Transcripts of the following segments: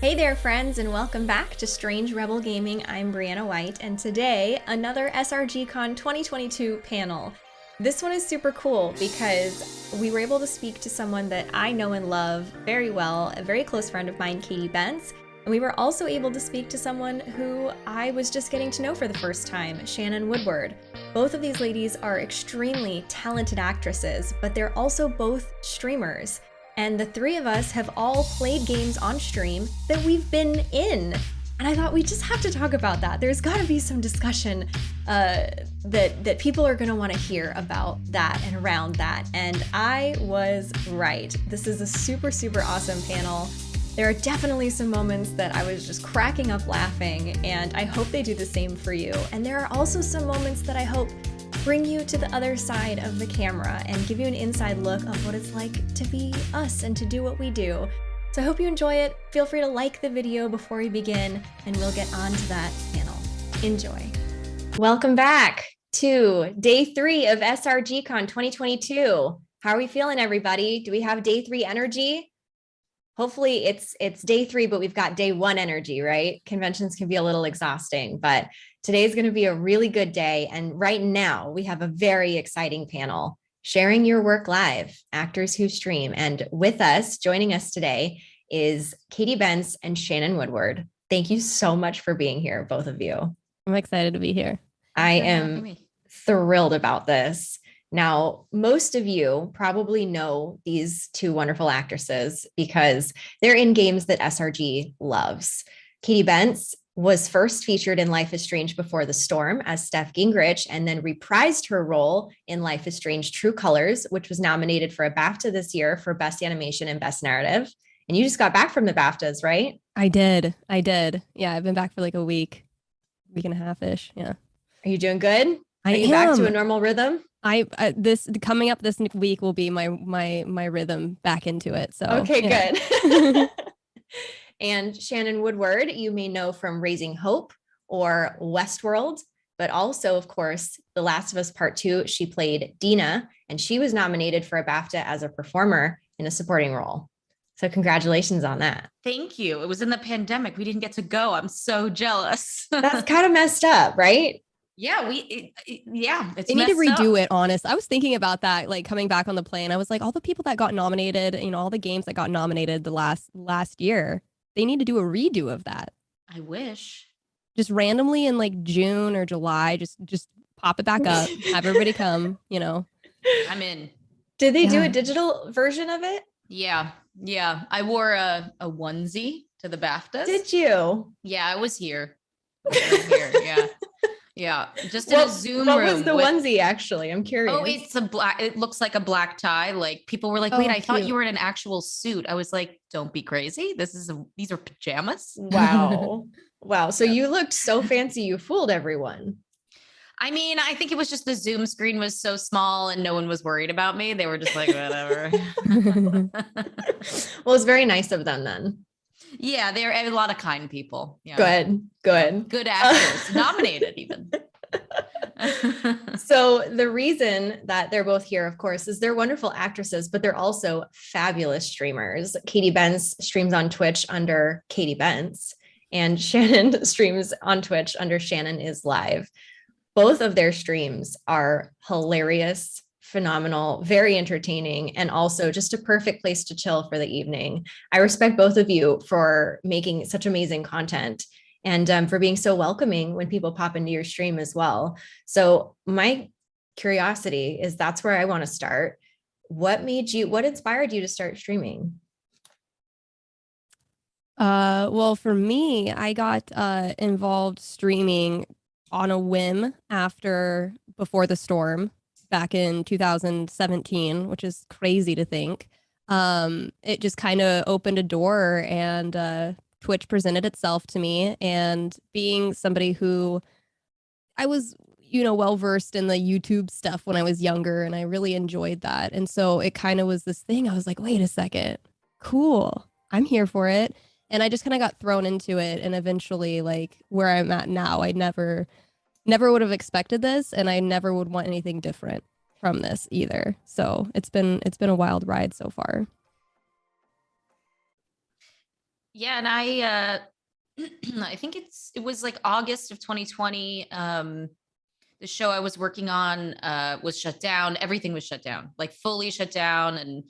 Hey there, friends, and welcome back to Strange Rebel Gaming. I'm Brianna White, and today, another SRGCon 2022 panel. This one is super cool because we were able to speak to someone that I know and love very well, a very close friend of mine, Katy Bentz, and we were also able to speak to someone who I was just getting to know for the first time, Shannon Woodward. Both of these ladies are extremely talented actresses, but they're also both streamers. And the three of us have all played games on stream that we've been in. And I thought we just have to talk about that. There's got to be some discussion uh, that that people are going to want to hear about that and around that. And I was right. This is a super super awesome panel. There are definitely some moments that I was just cracking up laughing, and I hope they do the same for you. And there are also some moments that I hope bring you to the other side of the camera and give you an inside look of what it's like to be us and to do what we do. So I hope you enjoy it. Feel free to like the video before we begin, and we'll get on to that panel. Enjoy. Welcome back to day three of SRGCon 2022. How are we feeling, everybody? Do we have day three energy? Hopefully it's it's day three, but we've got day one energy, right? Conventions can be a little exhausting, but today is going to be a really good day. And right now we have a very exciting panel sharing your work live, actors who stream. And with us, joining us today is Katy Bentz and Shannon Woodward. Thank you so much for being here, both of you. I'm excited to be here. I am thrilled about this. Now, most of you probably know these two wonderful actresses because they're in games that SRG loves. Katy Bentz was first featured in Life is Strange Before the Storm as Steph Gingrich and then reprised her role in Life is Strange True Colors, which was nominated for a BAFTA this year for Best Animation and Best Narrative. And you just got back from the BAFTAs, right? I did. I did. Yeah, I've been back for like a week, week and a half ish. Yeah. Are you doing good? I Are you am. back to a normal rhythm? I uh, this coming up this week will be my my my rhythm back into it. So okay, yeah. good. and Shannon Woodward, you may know from Raising Hope or Westworld, but also, of course, The Last of Us Part Two. She played Dina, and she was nominated for a BAFTA as a performer in a supporting role. So congratulations on that. Thank you. It was in the pandemic. We didn't get to go. I'm so jealous. That's kind of messed up, right? Yeah, we it, it, yeah, it's They need to redo up. it, honest. I was thinking about that, like coming back on the plane. I was like, all the people that got nominated, you know, all the games that got nominated the last last year, they need to do a redo of that. I wish. Just randomly in like June or July, just just pop it back up, have everybody come, you know. I'm in. Did they do a digital version of it? Yeah. Yeah. I wore a, a onesie to the BAFTAs. Did you? yeah, I was here. I was here. Yeah. Yeah. Just in What, a Zoom what room. was the with- onesie actually? I'm oh, curious. Oh, it's a black, it looks like a black tie. Like people were like, wait, Oh, I thought you were in an actual suit. I was like, don't be crazy. This is a, these are pajamas. Wow. wow. So Yeah. you looked so fancy, you fooled everyone. I mean, I think it was just the Zoom screen was so small and no one was worried about me. They were just like, whatever. Well, it's very nice of them then. Yeah, they're a lot of kind people. Yeah. Good. Good. Good actors, nominated even. So the reason that they're both here, of course, is they're wonderful actresses, but they're also fabulous streamers. Katy Bentz streams on Twitch under Katy Bentz, and Shannon streams on Twitch under Shannon is live. Both of their streams are hilarious, phenomenal, very entertaining, and also just a perfect place to chill for the evening. I respect both of you for making such amazing content and um, for being so welcoming when people pop into your stream as well. So my curiosity is that's where I want to start. What made you, what inspired you to start streaming? Uh, well, for me, I got uh, involved streaming on a whim after Before the Storm back in 2017, which is crazy to think. Um, it just kind of opened a door and uh, Twitch presented itself to me. And being somebody who I was, you know, well versed in the YouTube stuff when I was younger, and I really enjoyed that. And so it kind of was this thing. I was like, wait a second, cool. I'm here for it and I just kind of got thrown into it and eventually like where I'm at now I never never would have expected this and I never would want anything different from this either so it's been it's been a wild ride so far Yeah, and I uh I think it's it was like August of 2020. Um the show I was working on uh was shut down. Everything was shut down, like fully shut down. And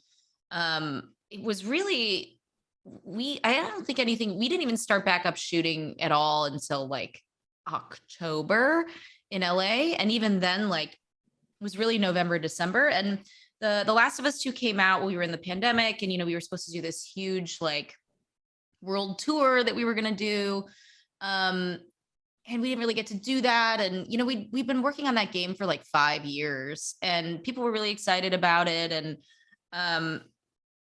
um it was really we I don't think anything we didn't even start back up shooting at all until like October in LA. And even then, like it was really November, December. And the The Last of Us 2 came out we were in the pandemic and you know, we were supposed to do this huge like world tour that we were gonna do. Um, and we didn't really get to do that. And you know, we we've been working on that game for like five years, and people were really excited about it. And um,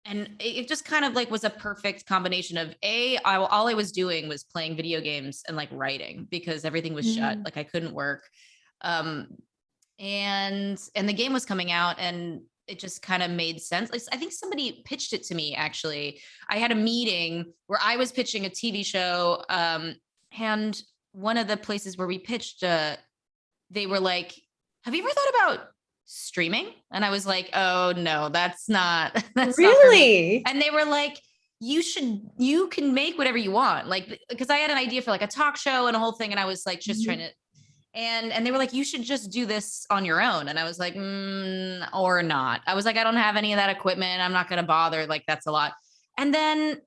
and it just kind of like was a perfect combination of a I, all I was doing was playing video games and like writing because everything was shut, Mm. like I couldn't work. Um, and and the game was coming out and it just kind of made sense. Like, I think somebody pitched it to me actually. I had a meeting where I was pitching a TV show um and one of the places where we pitched uh they were like, "Have you ever thought about streaming?" And I was like, "Oh no, that's not that's not really? And they were like, you should, you can make whatever you want. Like, because I had an idea for like a talk show and a whole thing. And I was like, just Mhm. trying to, and, and they were like, you should just do this on your own. And I was like, mm, or not. I was like, I don't have any of that equipment. I'm not going to bother. Like, that's a lot. And then,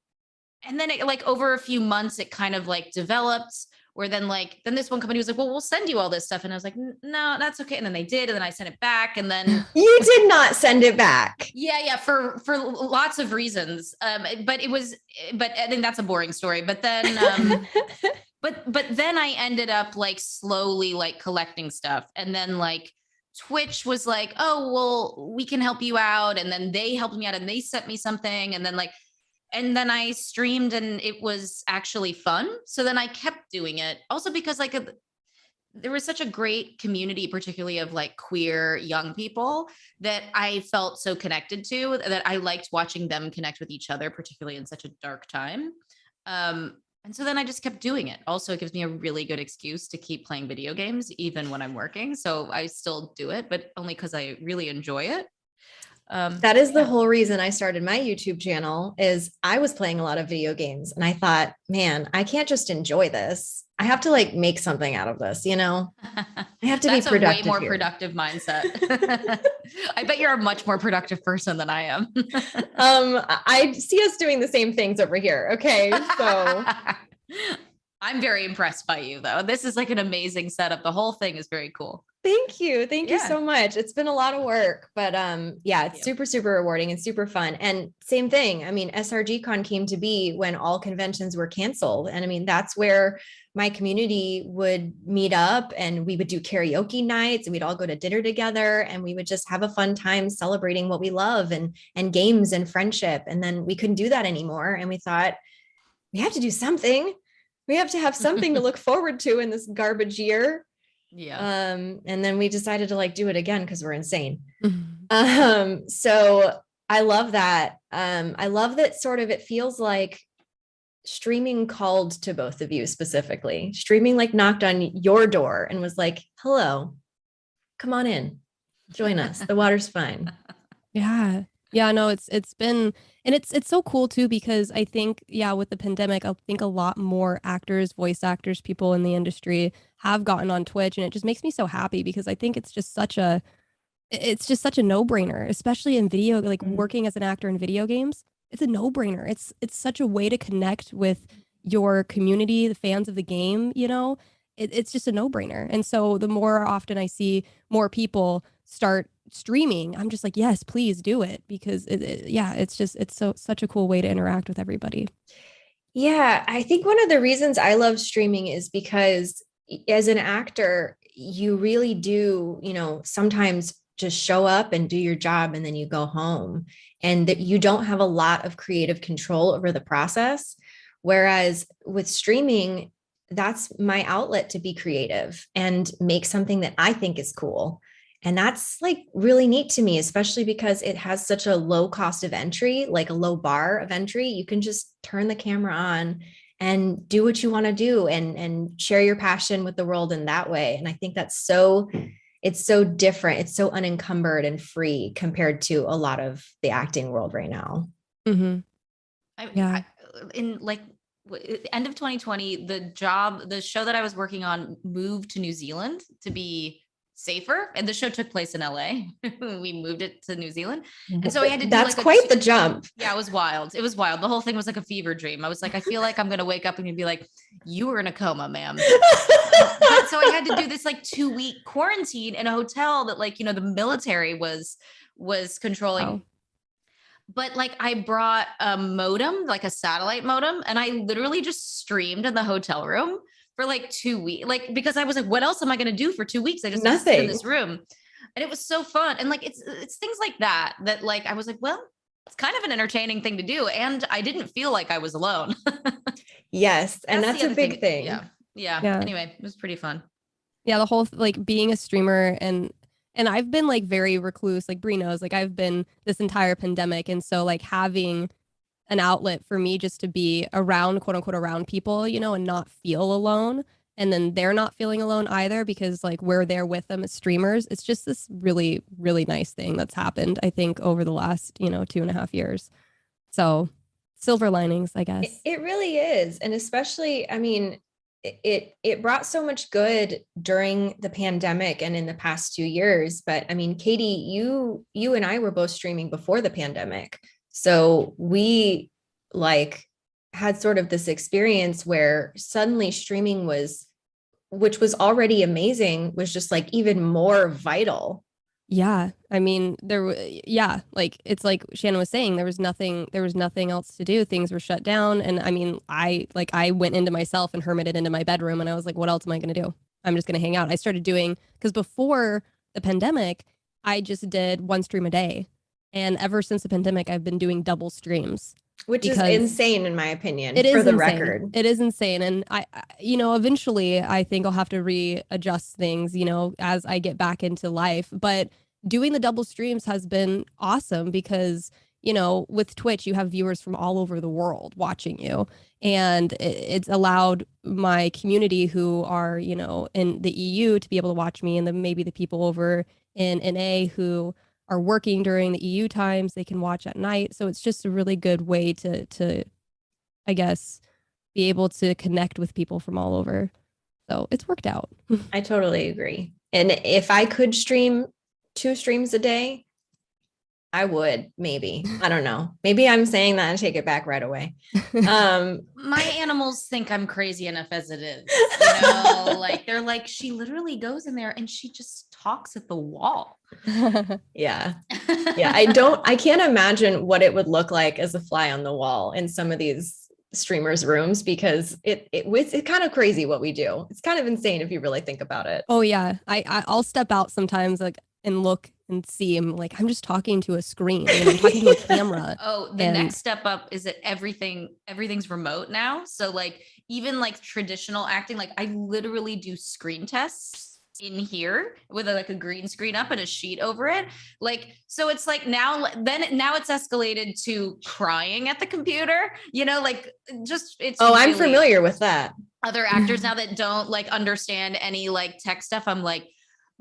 and then it like over a few months, it kind of like developed where then like, then this one company was like, well, we'll send you all this stuff. And I was like, no, that's okay. And then they did. And then I sent it back. And then You did not send it back. yeah, yeah, for for lots of reasons. Um, but it was, but I think that's a boring story. But then, um, but but then I ended up like slowly like collecting stuff, and then like Twitch was like, oh well, we can help you out, and then they helped me out, and they sent me something, and then like, and then I streamed, and it was actually fun. So then I kept doing it, also because like. a- there was such a great community, particularly of like queer young people, that I felt so connected to that I liked watching them connect with each other, particularly in such a dark time. Um, and so then I just kept doing it. Also, it gives me a really good excuse to keep playing video games, even when I'm working. So I still do it, but only because I really enjoy it. Um, That is the yeah. whole reason I started my YouTube channel is I was playing a lot of video games and I thought, man, I can't just enjoy this. I have to like make something out of this, you know? I have to be productive. a way more here. productive mindset. I bet you're a much more productive person than I am. Um, I I see us doing the same things over here. Okay. So I'm very impressed by you though. This is like an amazing setup. The whole thing is very cool. Thank you. Thank you so much. It's been a lot of work, but um, yeah, it's super, super rewarding and super fun. And same thing. I mean, SRG Con came to be when all conventions were canceled. And I mean, that's where my community would meet up and we would do karaoke nights and we'd all go to dinner together and we would just have a fun time celebrating what we love and and games and friendship. And then we couldn't do that anymore. And we thought, we have to do something. We have to have something to look forward to in this garbage year. Yeah. Um, and then we decided to like do it again because we're insane. Mhm. Um, so I love that. Um, I love that sort of it feels like streaming called to both of you specifically. Streaming like knocked on your door and was like, hello, come on in, join us. The water's fine. Yeah. Yeah, no, it's it's been and it's it's so cool too because I think yeah, with the pandemic, I think a lot more actors, voice actors, people in the industry have gotten on Twitch and it just makes me so happy because I think it's just such a it's just such a no-brainer, especially in video like Mhm. working as an actor in video games. It's a no-brainer. It's it's such a way to connect with your community, the fans of the game, you know. It, it's just a no-brainer. And so the more often I see more people start streaming, I'm just like, yes, please do it because it, it- yeah, it's just it's so such a cool way to interact with everybody. Yeah, I think one of the reasons I love streaming is because as an actor, you really do, you know, sometimes just show up and do your job and then you go home and that you don't have a lot of creative control over the process. Whereas with streaming, that's my outlet to be creative and make something that I think is cool. And that's like really neat to me, especially because it has such a low cost of entry, like a low bar of entry. You can just turn the camera on and do what you want to do and and share your passion with the world in that way. And I think that's so it's so different. It's so unencumbered and free compared to a lot of the acting world right now. Mm-hmm. I, Yeah. I, in like w- end of 2020, the job, the show that I was working on moved to New Zealand to be safer, and the show took place in LA. we moved it to New Zealand, and so I had to. do, That's like, quite two- the jump. Yeah, it was wild. It was wild. The whole thing was like a fever dream. I was like, I feel like I'm gonna wake up and you'd be like, "You were in a coma, ma'am." so I had to do this like two week quarantine in a hotel that like you know the military was was controlling. Wow. But like I brought a modem, like a satellite modem, and I literally just streamed in the hotel room for like two weeks. Like because I was like, what else am I gonna do for two weeks? I just have to sit in this room. And it was so fun. And like it's it's things like that that like I was like, well, it's kind of an entertaining thing to do. And I didn't feel like I was alone. Yes, and the that's a other big thing. Yeah. Yeah. Yeah. Anyway, it was pretty fun. yeah the whole like being a streamer and and i've been like very recluse like brie knows like i've been this entire pandemic and so like having an outlet for me just to be around quote unquote around people you know and not feel alone and then they're not feeling alone either because like we're there with them as streamers it's just this really really nice thing that's happened i think over the last you know two and a half years so silver linings i guess It, it really is. And especially, I mean, it- it brought so much good during the pandemic and in the past two years. But I mean, Katy, you you and I were both streaming before the pandemic. So we like had sort of this experience where suddenly streaming was which was already amazing was just like even more vital Yeah, I mean, there. Yeah, like it's like Shannon was saying, there was nothing. There was nothing else to do. Things were shut down, and I mean, I like I went into myself and hermited into my bedroom, and I was like, what else am I gonna do? I'm just gonna hang out. I started doing because before the pandemic, I just did one stream a day, and ever since the pandemic, I've been doing double streams. which is insane in my opinion It is for the insane. record It is insane, and I, I- you know, eventually, I think I'll have to readjust things, you know, as I get back into life. But doing the double streams has been awesome because you know, with Twitch, you have viewers from all over the world watching you, and it, it's allowed my community who are, you know, in the EU to be able to watch me, and then maybe the people over in NA who are working during the EU times, they can watch at night. So it's just a really good way to to I guess, be able to connect with people from all over. So it's worked out. I totally agree. And if I could stream two streams a day, I would maybe. I don't know. Maybe I'm saying that and take it back right away. Um, My animals think I'm crazy enough as it is. You know, like they're like, she literally goes in there and she just talks at the wall. yeah. Yeah. I don't, I can't imagine what it would look like as a fly on the wall in some of these streamers' rooms because it, it it's, it's kind of crazy what we do. It's kind of insane if you really think about it. oh yeah, I, I I'll step out sometimes like and look and see. I'm like I'm just talking to a screen. and I'm talking to a camera. Oh, the And- next step up is that everything everything's remote now. So like even like traditional acting, like I literally do screen tests in here with a, like a green screen up and a sheet over it. Like so it's like now then now it's escalated to crying at the computer, you know, like just it's Oh, I'm familiar with that. other actors now that don't like understand any like tech stuff. I'm like,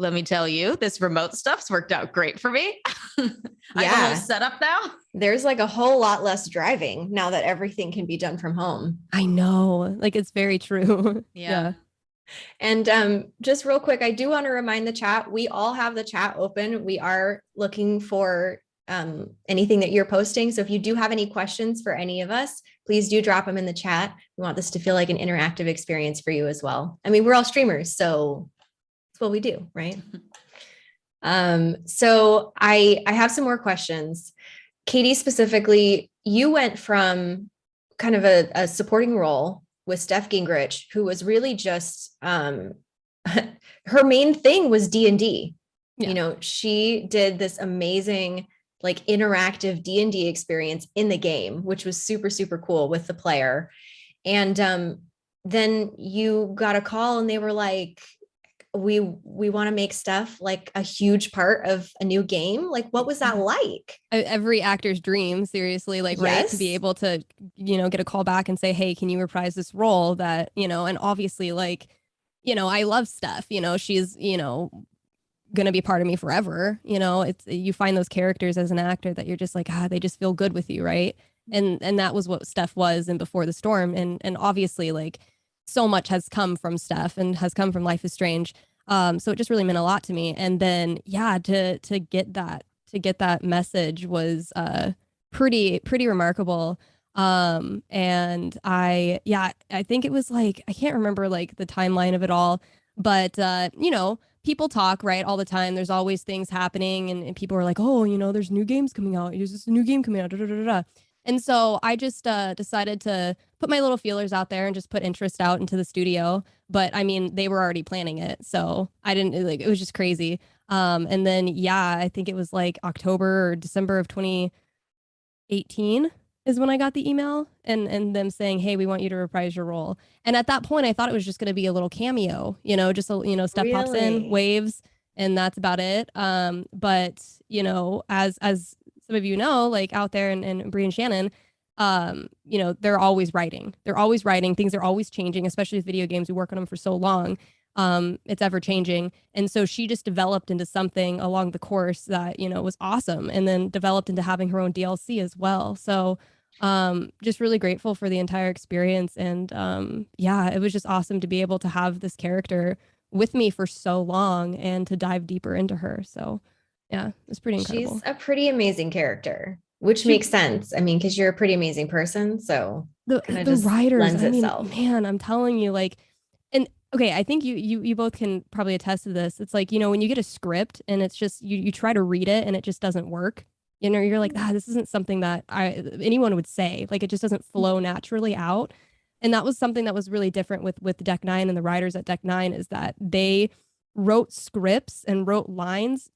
let me tell you, this remote stuff's worked out great for me. I have a Yeah. whole setup now. There's like a whole lot less driving now that everything can be done from home. I know, like it's very true. Yeah. And um, just real quick, I do want to remind the chat, we all have the chat open. We are looking for um, anything that you're posting. So if you do have any questions for any of us, please do drop them in the chat. We want this to feel like an interactive experience for you as well. I mean, we're all streamers, so it's what we do, right? um, so I, I have some more questions. Katy, specifically, you went from kind of a, a supporting role with Steph Gingrich, who was really just um, her main thing was D and D. Yeah. You know, she did this amazing like interactive D and D experience in the game, which was super super cool with the player. And um, then you got a call, and they were like, "We we want to make stuff like a huge part of a new game." Like, what was that like? E- Every actor's dream, seriously, like right to be able to, you know, get a call back and say, "Hey, can you reprise this role?" That you know, and obviously, like, you know, I love Steph. You know, she's you know gonna be part of me forever. You know, it's you find those characters as an actor that you're just like, ah, they just feel good with you, right? and and that was what Steph was in Before the Storm, and and obviously like so much has come from Steph and has come from Life is Strange. Um, so it just really meant a lot to me. And then yeah, to to get that to get that message was uh pretty pretty remarkable. Um, and I yeah, I think it was like I can't remember like the timeline of it all, but uh, you know, people talk right all the time. There's always things happening, and, and people are like, oh, you know, there's new games coming out. There's this new game coming out. Da, da, da. And so I just uh, decided to put my little feelers out there and just put interest out into the studio. But I mean, they were already planning it, so I didn't like. It was just crazy. Um, and then yeah, I think it was like October or December of 2018 is when I got the email and and them saying, "Hey, we want you to reprise your role." And at that point, I thought it was just going to be a little cameo, you know, just a you know, Steph pops in, waves, and that's about it. Um, but you know, as as some of you know, like out there and and Brie and Shannon, um, you know, they're always writing. They're always writing. Things are always changing, especially with video games. We work on them for so long. Um, it's ever changing. And so she just developed into something along the course that, you know, was awesome and then developed into having her own DLC as well. So um just really grateful for the entire experience and um yeah it was just awesome to be able to have this character with me for so long and to dive deeper into her so yeah it's pretty incredible She's a pretty amazing character, which She- makes sense. I mean, because you're a pretty amazing person. So the, the writers lends I mean, itself. man i'm telling you like and okay i think you you you both can probably attest to this it's like you know when you get a script and it's just you you try to read it and it just doesn't work you know you're like ah this isn't something that i anyone would say like it just doesn't flow naturally out and that was something that was really different with with deck nine and the writers at deck nine is that they wrote scripts and wrote lines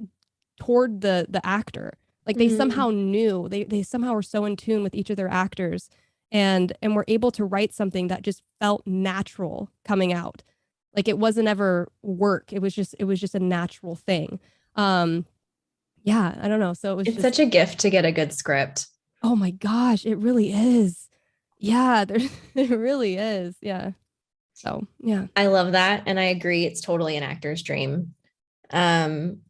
toward the the actor like they Mhm. somehow knew they they somehow were so in tune with each of their actors and and were able to write something that just felt natural coming out like it wasn't ever work it was just it was just a natural thing um yeah i don't know so it was it's just, such a gift to get a good script. oh my gosh it really is yeah there it really is yeah so yeah I love that. And I agree. It's totally an actor's dream. Um,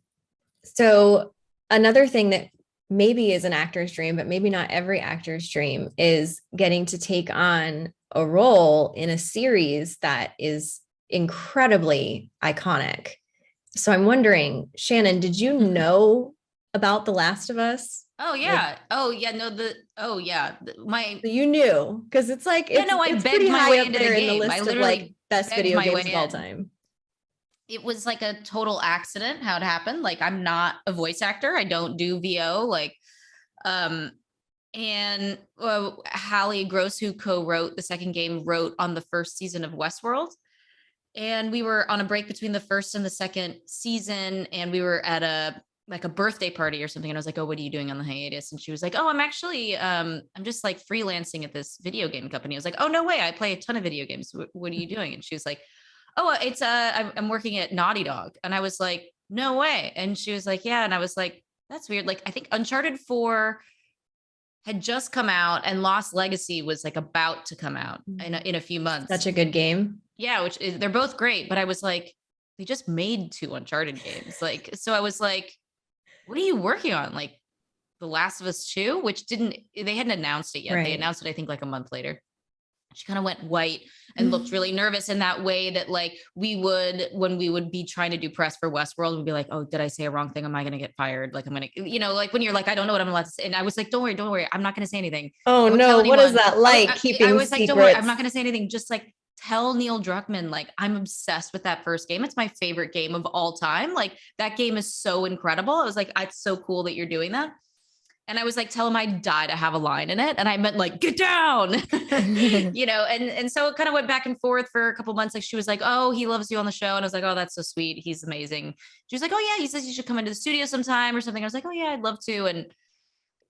so another thing that maybe is an actor's dream, but maybe not every actor's dream is getting to take on a role in a series that is incredibly iconic. So I'm wondering, Shannon, did you mm-hmm. know about The Last of Us? Oh yeah. oh yeah. No. The oh yeah. My You knew because it's like Yeah, it's, no, I it's begged pretty my high way up into the in the game. I list of literally like best video games of all time. It was like a total accident how it happened. Like I'm not a voice actor. I don't do VO. Like, um, and uh, Hallie Gross, who co-wrote the second game, wrote on the first season of Westworld. And we were on a break between the first and the second season, and we were at a like a birthday party or something. And I was like, "Oh, what are you doing on the hiatus?" And she was like, "Oh, I'm actually, um, I'm just like freelancing at this video game company." I was like, "Oh, no way! I play a ton of video games. What, what are you doing?" And she was like, oh uh, it's uh I'm, I'm working at naughty dog. And i was like no way. And she was like yeah. And i was like that's weird. Like i think uncharted 4 had just come out and lost legacy was like about to come out in a, in a few months. Such a good game. yeah which is they're both great but i was like they just made two uncharted games. Like so i was like what are you working on? Like the last of us 2 which didn't they hadn't announced it yet. They announced it i think like a month later she kind of went white and looked mm-hmm. really nervous in that way that like we would when we would be trying to do press for Westworld, we'd be like, oh, did I say a wrong thing? Am I gonna get fired? Like I'm gonna, you know, like when you're like, I don't know what I'm allowed to say. And I was like, don't worry, don't worry, I'm not gonna say anything. Oh no, what is that oh, like? I, keeping I was like, don't worry, I'm not gonna say anything. Just like tell Neil Druckmann, like I'm obsessed with that first game. It's my favorite game of all time. Like that game is so incredible. I was like, it's so cool that you're doing that. And I was like, tell him I'd die to have a line in it. And I meant like, get down, you know? And, and so it kind of went back and forth for a couple months. Like she was like, oh, he loves you on the show. And I was like, oh, that's so sweet. He's amazing. She was like, oh yeah, he says you should come into the studio sometime or something. I was like, oh yeah, I'd love to. And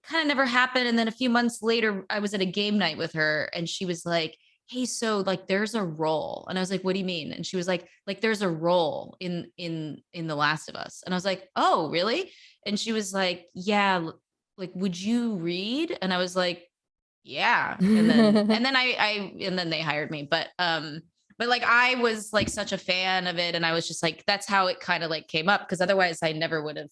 kind of never happened. And then a few months later, I was at a game night with her and she was like, Hey, so like there's a role. And I was like, what do you mean? And she was like, like there's a role in in in The Last of Us. And I was like, oh, really? And she was like, Yeah, like, would you read? And I was like, Yeah. And then and then I I and then they hired me. But um, but like I was like such a fan of it, and I was just like, that's how it kind of like came up because otherwise I never would have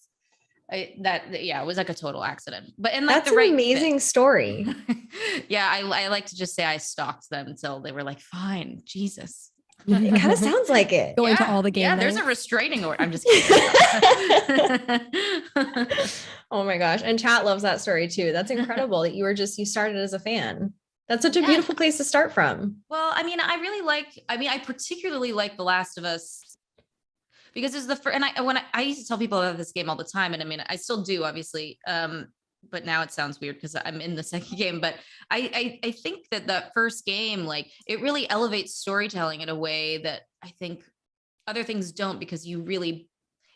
I, that yeah, it was like a total accident. But and like That's the an right fit. amazing story. yeah, I, I like to just say I stalked them until they were like, fine, Jesus. It kind of sounds like it. Going to all the games. Yeah, there's a restraining order. I'm just kidding. Oh my gosh. And chat loves that story too. That's incredible that you were just, you started as a fan. That's such a Yeah. beautiful place to start from. well, I mean, I really like, I mean, I particularly like The Last of Us because it's the first, and I, when I, I used to tell people about this game all the time, and I mean, I still do, obviously. Um, but now it sounds weird because I'm in the second game. But I, I, I think that that first game, like, it really elevates storytelling in a way that I think other things don't because you really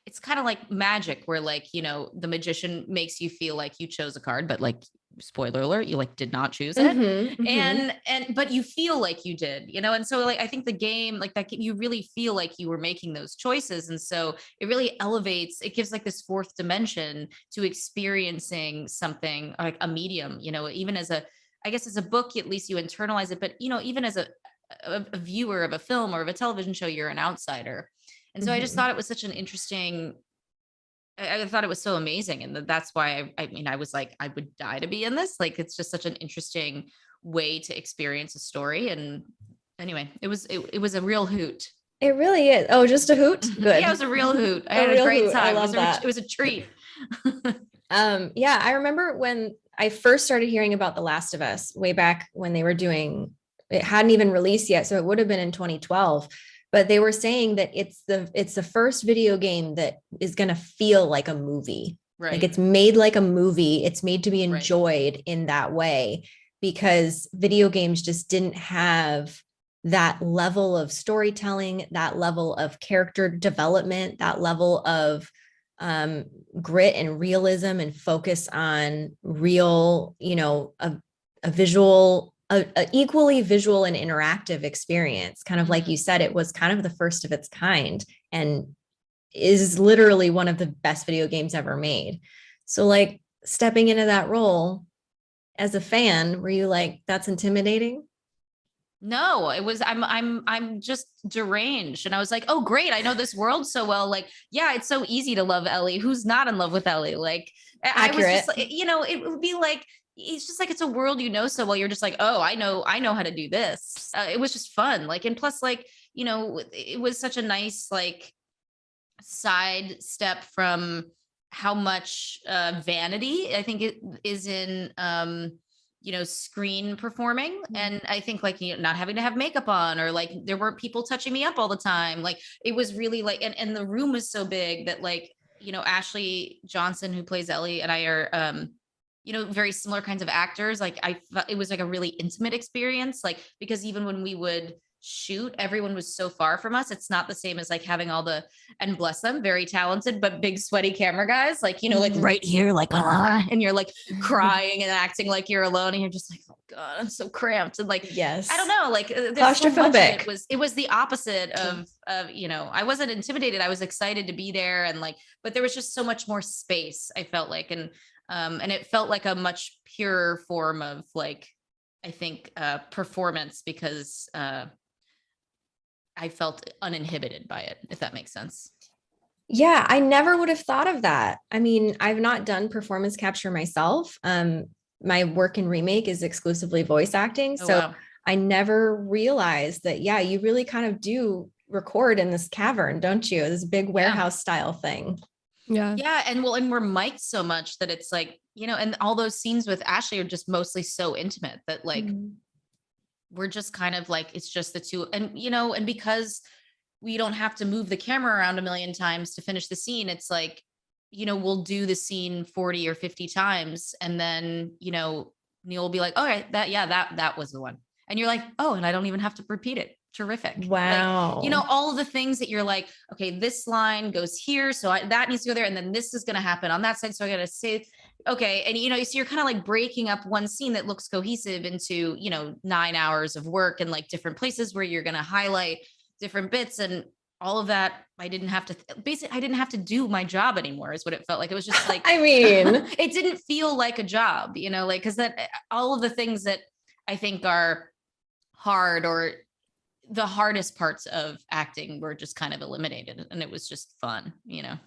it's kind of like magic where like you know the magician makes you feel like you chose a card but like spoiler alert you like did not choose it. Mhm, mhm. and and but you feel like you did you know? And so like i think the game like that you really feel like you were making those choices. And so it really elevates it gives like this fourth dimension to experiencing something like a medium you know? Even as a i guess as a book at least you internalize it but you know even as a a, a viewer of a film or of a television show you're an outsider. And so i just Mhm. thought it was such an interesting I, I thought it was so amazing and that's why I, I mean i was like i would die to be in this like it's just such an interesting way to experience a story and anyway it was it, it was a real hoot It really is. Oh, just a hoot. Good. yeah it was a real hoot i A had a great hoot. I time it was, love a, that. it was a treat Um, yeah, I remember when I first started hearing about The Last of Us way back when they were doing it hadn't even released yet, so it would have been in 2012. But they were saying that it's the it's the first video game that is gonna feel like a movie. right Like it's made like a movie. It's made to be Right. enjoyed in that way because video games just didn't have that level of storytelling, that level of character development, that level of um, grit and realism and focus on real, you know, a, a visual, a, a equally visual and interactive experience. Kind of like you said, it was kind of the first of its kind and is literally one of the best video games ever made. So like stepping into that role as a fan, were you like, that's intimidating? No, it was I'm I'm I'm just deranged. And I was like, oh great, I know this world so well. Like, yeah, it's so easy to love Ellie. Who's not in love with Ellie? Like I I was just Accurate. you know, it would be like it's just like it's a world you know so well. You're just like, oh, I know, I know how to do this. Uh, it was just fun. Like, and plus, like, you know, it was such a nice like side step from how much uh vanity I think it is in um you know screen performing Mhm. and i think like you know not having to have makeup on or like there weren't people touching me up all the time like it was really like and, and the room was so big that like you know ashley johnson who plays ellie and i are um you know very similar kinds of actors like i it was like a really intimate experience like because even when we would shoot everyone was so far from us it's not the same as like having all the and bless them very talented but big sweaty camera guys like you know like right here like ah, and you're like crying and acting like you're alone and you're just like oh god i'm so cramped and like Yes. I don't know, like uh, there's so Claustrophobic. It was it was the opposite of of you know I wasn't intimidated. I was excited to be there and like, but there was just so much more space. I felt like and um and it felt like a much purer form of like I think uh performance because uh I felt uninhibited by it. If that makes sense. Yeah, I never would have thought of that. I mean, I've not done performance capture myself. Um, my work in remake is exclusively voice acting. Oh, so wow. I never realized that, yeah, you really kind of do record in this cavern, don't you? This big warehouse style thing. Yeah. Yeah, and well, and we're mic'd so much that it's like you know, and all those scenes with Ashley are just mostly so intimate that like Mhm. we're just kind of like it's just the two and you know and because we don't have to move the camera around a million times to finish the scene it's like you know we'll do the scene 40 or 50 times and then you know neil will be like all right that yeah that that was the one and you're like oh and i don't even have to repeat it terrific. Like, Wow. you know all of the things that you're like okay this line goes here so I, that needs to go there and then this is going to happen on that side so i gotta say okay and you know so you're kind of like breaking up one scene that looks cohesive into you know nine hours of work and like different places where you're going to highlight different bits and all of that i didn't have to basically i didn't have to do my job anymore is what it felt like. It was just like I mean, it didn't feel like a job, you know, like because that all of the things that I think are hard or the hardest parts of acting were just kind of eliminated and it was just fun, you know.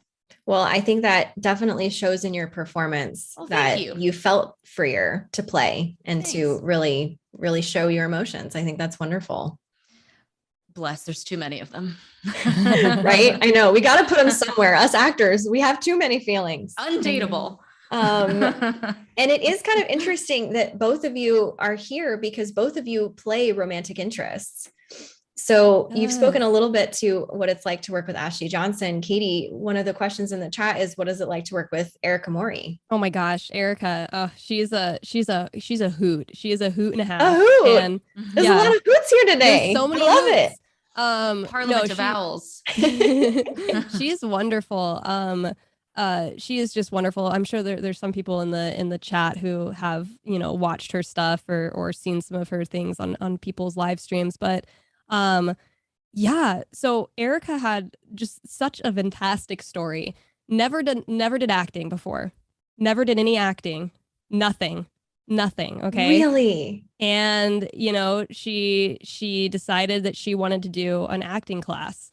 Well, I think that definitely shows in your performance thank that you. felt freer to play and to really, really show your emotions. I think that's wonderful. Bless, there's too many of them. right? I know. We got to put them somewhere. Us actors, we have too many feelings. Undateable. Um, and it is kind of interesting that both of you are here because both of you play romantic interests. So you've Ah. spoken a little bit to what it's like to work with Ashley Johnson. Katy, one of the questions in the chat is what is it like to work with Erica Mori? Oh my gosh, Erica. Uh, she's a she's a she's a hoot. She is a hoot and a half. A hoot. And There's Yeah. a lot of hoots here today. there's so many I love hoots. Um, Parliament no, of she- Owls. she is wonderful. Um, uh, she is just wonderful. I'm sure there, there's some people in the in the chat who have you know watched her stuff or or seen some of her things on on people's live streams. But um, yeah. So Erica had just such a fantastic story. Never did never did acting before. Never did any acting. Nothing. Nothing. Okay Really? and you know she she decided that she wanted to do an acting class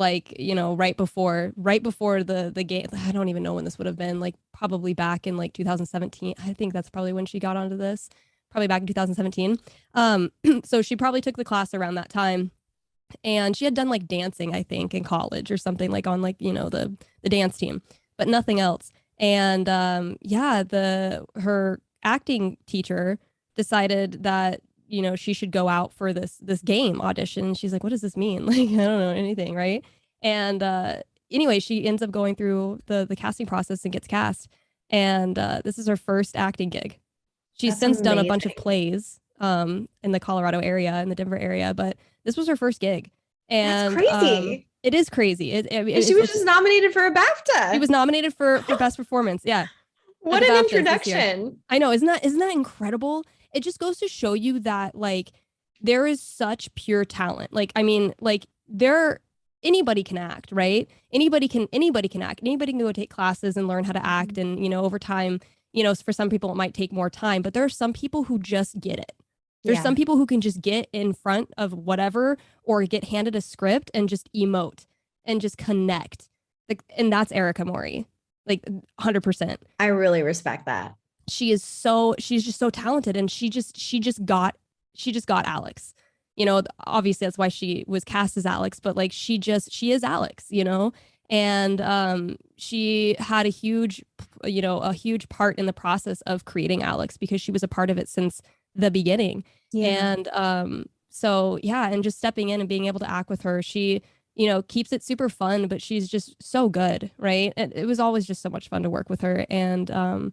like you know right before right before the the game i don't even know when this would have been like probably back in like 2017 i think that's probably when she got onto this probably back in 2017 um so she probably took the class around that time and she had done like dancing i think in college or something like on like you know the the dance team but nothing else. And um yeah the her acting teacher decided that you know she should go out for this this game audition she's like what does this mean like i don't know anything right and uh anyway she ends up going through the the casting process and gets cast and uh this is her first acting gig she's That's since done a bunch of plays um in the colorado area in the denver area but this was her first gig and That's um, crazy. it is crazy it, I mean, and she was just nominated for a BAFTA. she was nominated for for best performance yeah what an BAFTAs this year. introduction. I know, isn't that isn't that incredible? It just goes to show you that like there is such pure talent. Like I mean, like there anybody can act, right? Anybody can anybody can act. Anybody can go take classes and learn how to act mm-hmm. and you know, over time, you know, for some people it might take more time, but there are some people who just get it. There's Yeah. some people who can just get in front of whatever or get handed a script and just emote and just connect. Like and that's Erica Mori. Like 100% I really respect that. She is so she's just so talented and she just she just got she just got Alex. You know, obviously that's why she was cast as Alex, but like she just she is Alex, you know? And um she had a huge you know, a huge part in the process of creating Alex because she was a part of it since the beginning. Yeah. And um so yeah, and just stepping in and being able to act with her, she you know, keeps it super fun, but she's just so good, right? And it was always just so much fun to work with her and um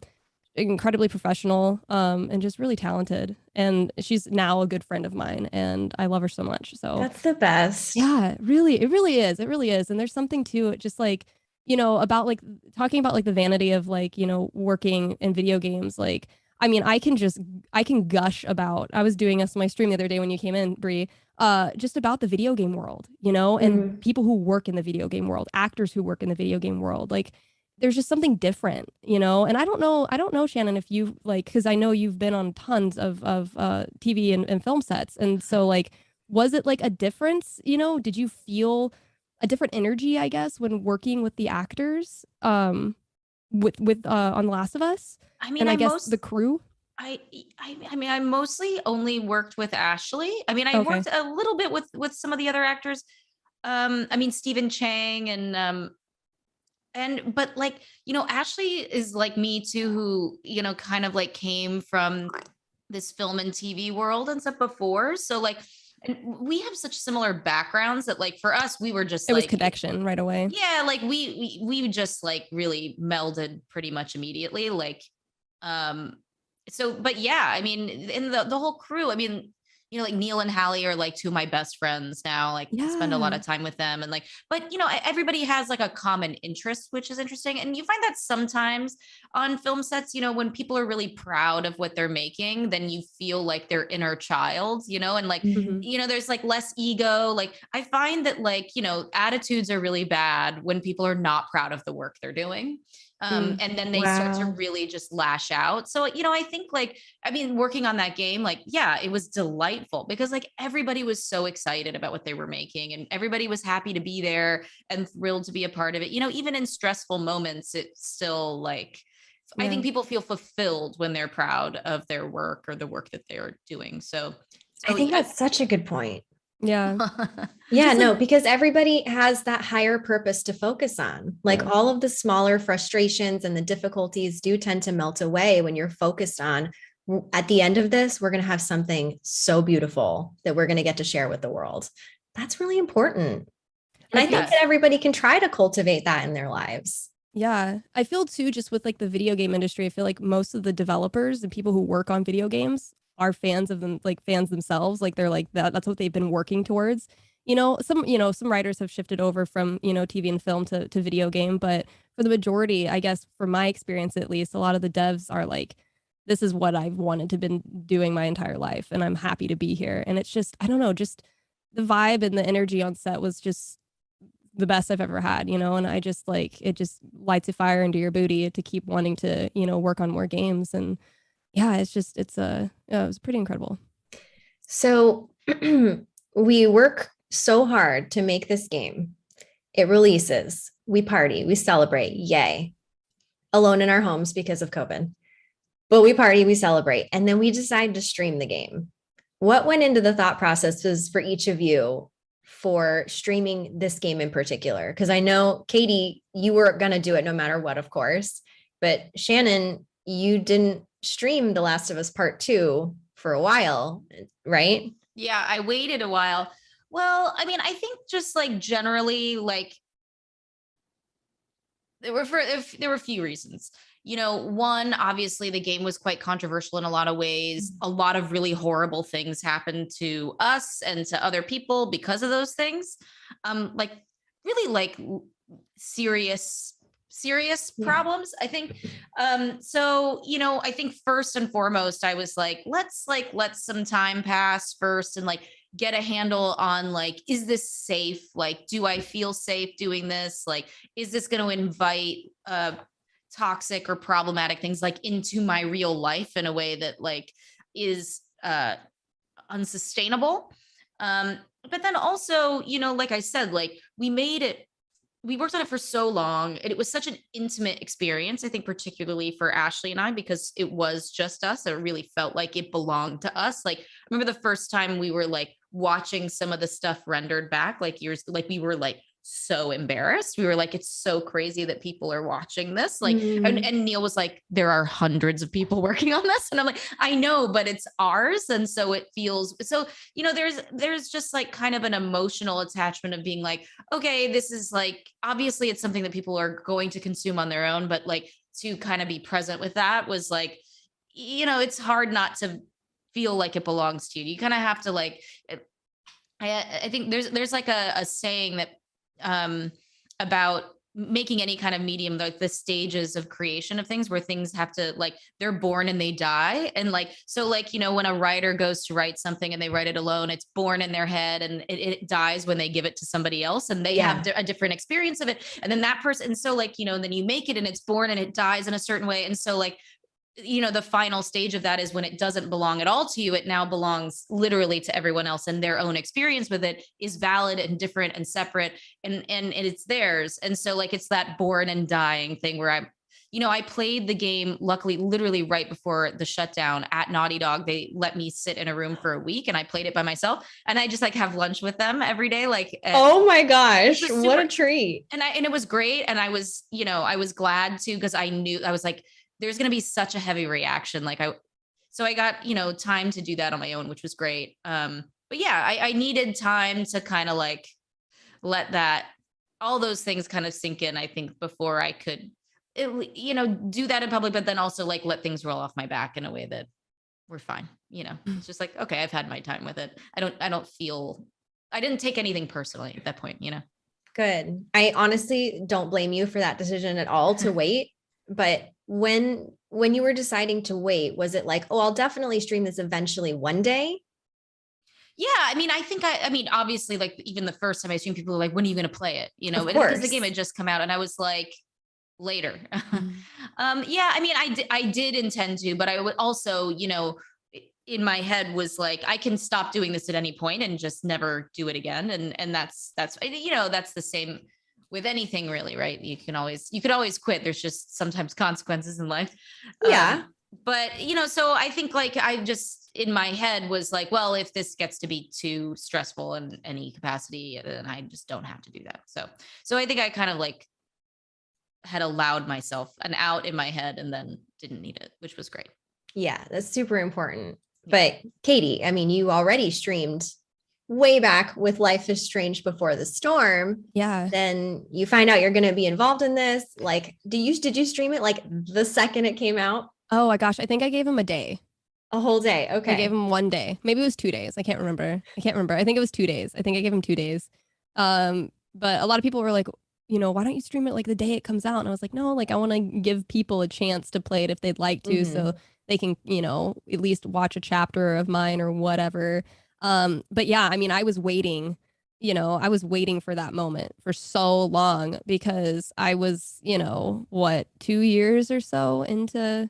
incredibly professional um and just really talented and she's now a good friend of mine and I love her so much. So That's the best. yeah, really, it really is. It really is. And there's something to it, just like, you know, about like talking about like the vanity of like, you know, working in video games. Like, I mean, I can just, I can gush about, I was doing this on my stream the other day when you came in, Brie, uh, just about the video game world, you know, and people who work in the video game world, actors who work in the video game world. Like, there's just something different, you know. And I don't know, I don't know, Shannon, if you like, because I know you've been on tons of of uh, TV and, and film sets, and so like, was it like a difference you know did you feel a different energy i guess when working with the actors um with with uh on the last of us I mean, and i, I, guess most, the crew I, I, I mean, I mostly only worked with Ashley. I mean, I Okay. worked a little bit with with some of the other actors. Um, I mean, Stephen Chang and um, and but like you know, Ashley is like me too, who you know, kind of like came from this film and TV world and stuff before. So like, and we have such similar backgrounds that like for us, we were just it was like connection right away yeah like we, we we just like really melded pretty much immediately like um so but yeah i mean in the the whole crew i mean you know like neil and hallie are like two of my best friends now like I spend a lot of time with them and like but you know everybody has like a common interest which is interesting and you find that sometimes on film sets you know when people are really proud of what they're making then you feel like their inner child you know and like Mhm. you know there's like less ego like i find that like you know attitudes are really bad when people are not proud of the work they're doing Um, and then they start to really just lash out. So, you know, I think like, I mean, working on that game, like, yeah, it was delightful because like everybody was so excited about what they were making and everybody was happy to be there and thrilled to be a part of it. You know, even in stressful moments, it's still like, I think people feel fulfilled when they're proud of their work or the work that they're doing. So, I think yeah. that's such a good point. Yeah. Yeah, no, like- because everybody has that higher purpose to focus on. Like Yeah. all of the smaller frustrations and the difficulties do tend to melt away when you're focused on at the end of this, we're going to have something so beautiful that we're going to get to share with the world. That's really important. And I think Yes. that everybody can try to cultivate that in their lives. Yeah. I feel too, just with like the video game industry, I feel like most of the developers and people who work on video games are fans of them, like fans themselves. Like they're like that, that's what they've been working towards. You know, some, you know, some writers have shifted over from, you know, TV and film to, to video game, but for the majority, I guess from my experience at least, a lot of the devs are like, this is what I've wanted to been doing my entire life and I'm happy to be here. And it's just, I don't know, just the vibe and the energy on set was just the best I've ever had, you know, and I just like it just lights a fire into your booty to keep wanting to, you know, work on more games. And yeah, it's just it's yeah, it was pretty incredible. So we work so hard to make this game. It releases, we party, we celebrate, yay. Alone in our homes because of COVID. But we party, we celebrate, and then we decide to stream the game. What went into the thought processes for each of you for streaming this game in particular? Because I know, Katy, you were going to do it no matter what, of course. But Shannon, you didn't stream The Last of Us Part 2 for a while, right? Yeah, I waited a while. Well, I mean, I think just like generally, like there were for if there were a few reasons. You know, one, obviously the game was quite controversial in a lot of ways. A lot of really horrible things happened to us and to other people because of those things. Um, like really like w- serious serious Yeah. problems i think um so you know i think first and foremost i was like let's like let some time pass first and like get a handle on like is this safe? Like do i feel safe doing this? Like is this going to invite uh toxic or problematic things like into my real life in a way that like is uh unsustainable? Um but then also you know like i said like we made it we worked on it for so long and it was such an intimate experience i think particularly for ashley and i because it was just us it really felt like it belonged to us like i remember the first time we were like watching some of the stuff rendered back like years like we were like so embarrassed. We were like it's so crazy that people are watching this. Like and, Mm. and neil was like there are hundreds of people working on this. And i'm like i know but it's ours. And so it feels so you know there's there's just like kind of an emotional attachment of being like okay this is like obviously it's something that people are going to consume on their own but like to kind of be present with that was like you know it's hard not to feel like it belongs to you. You kind of have to like i i think there's there's like a, a saying that um about making any kind of medium like the stages of creation of things where things have to like they're born and they die. And like so like you know when a writer goes to write something and they write it alone it's born in their head and it, it dies when they give it to somebody else and they Yeah. have a different experience of it. And then that person and so like you know and then you make it and it's born and it dies in a certain way. And so like you know the final stage of that is when it doesn't belong at all to you it now belongs literally to everyone else and their own experience with it is valid and different and separate and and, and it's theirs and so like it's that born and dying thing where i'm you know i played the game luckily literally right before the shutdown at naughty dog they let me sit in a room for a week and i played it by myself and i just like have lunch with them every day like eh, Oh my gosh, a what a treat. and I and it was great. And I was, you know, I was glad to because I knew I was like, there's gonna be such a heavy reaction. Like I so I got, you know, time to do that on my own, which was great. Um, but yeah, I, I needed time to kind of like let that all those things kind of sink in, I think, before I could it, you know, do that in public, but then also like let things roll off my back in a way that we're fine. You know, it's just like, okay, I've had my time with it. I don't I don't feel I didn't take anything personally at that point, you know. Good. I honestly don't blame you for that decision at all to wait. But when when you were deciding to wait, was it like, oh, I'll definitely stream this eventually one day? Yeah, I mean, I think I, I mean, obviously, like even the first time I streamed, people were like, "When are you going to play it?" You know, because the game had just come out, and I was like, later. Mm. um, yeah, I mean, I I did intend to, but I would also, you know, in my head was like, I can stop doing this at any point and just never do it again, and and that's that's you know that's the same with anything really, right? You can always you could always quit. There's just sometimes consequences in life. Yeah. Um, but you know, so I think like I just in my head was like, well, if this gets to be too stressful in any capacity, then I just don't have to do that. So so I think I kind of like had allowed myself an out in my head and then didn't need it, which was great. Yeah, that's super important. But Katy, I mean, you already streamed way back with Life is Strange before the storm. Yeah. Then you find out you're going to be involved in this. Like, do you did you stream it like the second it came out? Oh my gosh, I think I gave him a day. A whole day. Okay. I gave him one day. Maybe it was two days. I can't remember. I can't remember. I think it was two days. I think I gave him two days. Um, but a lot of people were like, you know, why don't you stream it like the day it comes out? And I was like, no, like I want to give people a chance to play it if they'd like to, so they can, you know, at least watch a chapter of mine or whatever. Um, but yeah, I mean, I was waiting, you know, I was waiting for that moment for so long because I was, you know, what, two years or so into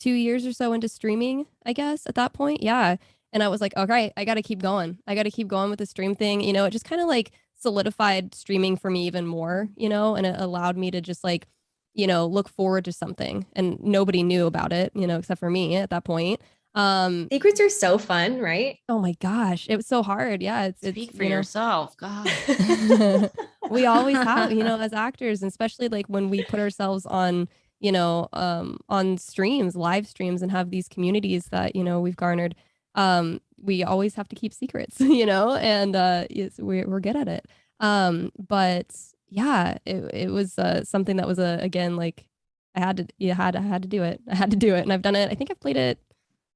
two years or so into streaming, I guess, at that point. Yeah. And I was like, okay, I got to keep going. I got to keep going with the stream thing. You know, it just kind of like solidified streaming for me even more, you know, and it allowed me to just like, you know, look forward to something. And nobody knew about it, you know, except for me at that point. Um, Secrets are so fun, right? oh my gosh, it was so hard. Yeah. It's, Speak it's, for you know, yourself. God. we always have, you know, as actors, and especially like when we put ourselves on, you know, um, on streams, live streams, and have these communities that you know we've garnered. Um, we always have to keep secrets, you know, and uh, it's, we're we're good at it. Um, but yeah, it it was uh, something that was a again like I had to, you had I had to do it. I had to do it, and I've done it. I think I've played it